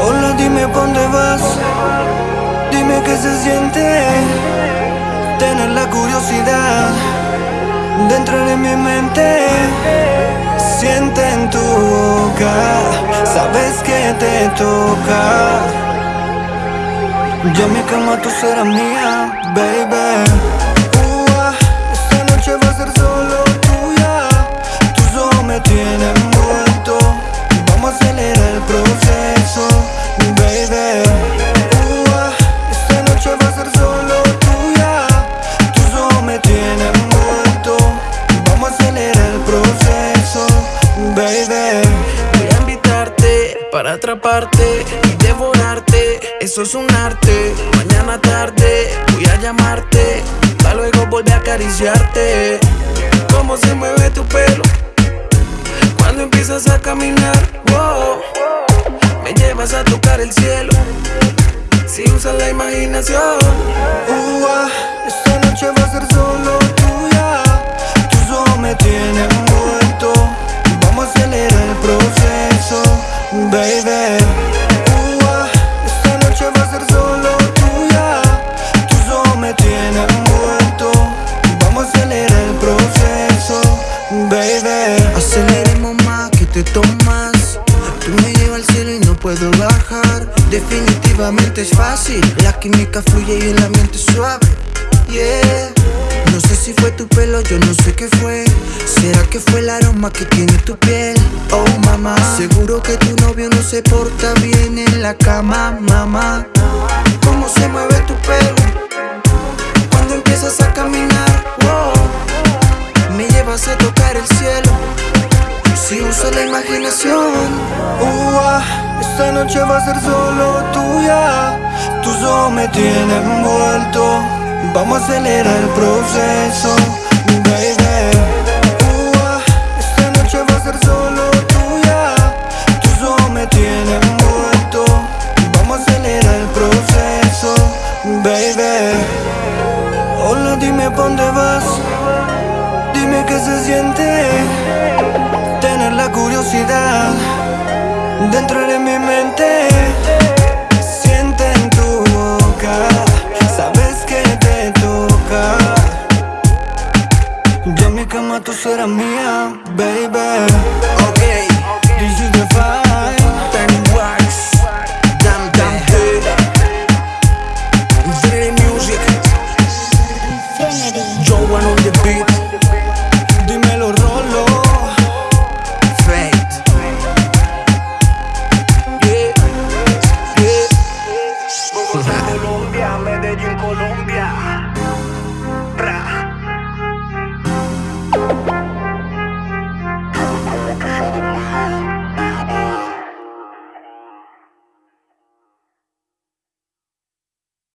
Hola, dime dónde vas. Dime qué se siente tener la curiosidad dentro de mi mente. Siente en tu boca, sabes que te toca. Yo mi cama, tú serás mía, baby. Baby. Voy a invitarte para atraparte y devorarte. Eso es un arte. Mañana tarde voy a llamarte. Pa' luego volver a acariciarte. Cómo se mueve tu pelo cuando empiezas a caminar. Wow. Me llevas a tocar el cielo. Si usas la imaginación. Ua, esta noche va a ser solo baby. Esta noche va a ser solo tuya. Tus ojos me tienen muerto. Vamos a acelerar el proceso, baby. Aceleremos más que te tomas. Tú me llevas al cielo y no puedo bajar. Definitivamente es fácil. La química fluye y el ambiente es suave. Yeah. No sé si fue tu pelo, yo no sé qué fue. ¿Será que fue el aroma que tiene tu piel? Oh mamá, seguro que tu novio no se porta bien en la cama, mamá. ¿Cómo se mueve tu pelo? Cuando empiezas a caminar, wow. Me llevas a tocar el cielo. Si uso la imaginación, esta noche va a ser solo tuya. Tus ojos me tienen envuelto. Vamos a acelerar el proceso, baby. Esta noche va a ser solo tuya. Tus ojos me tienen envuelto. Vamos a acelerar el proceso, baby. Hola, dime pa' dónde vas. Dime qué se siente tener la curiosidad dentro de mi mente. Mía, baby. ok. This is the vibe. Penny Wax, Dam Dam Hey. Infinity Music, One on the beat, Dímelo, Rolo. Fate. Yeah, yeah. Colombia, Medellín, Colombia.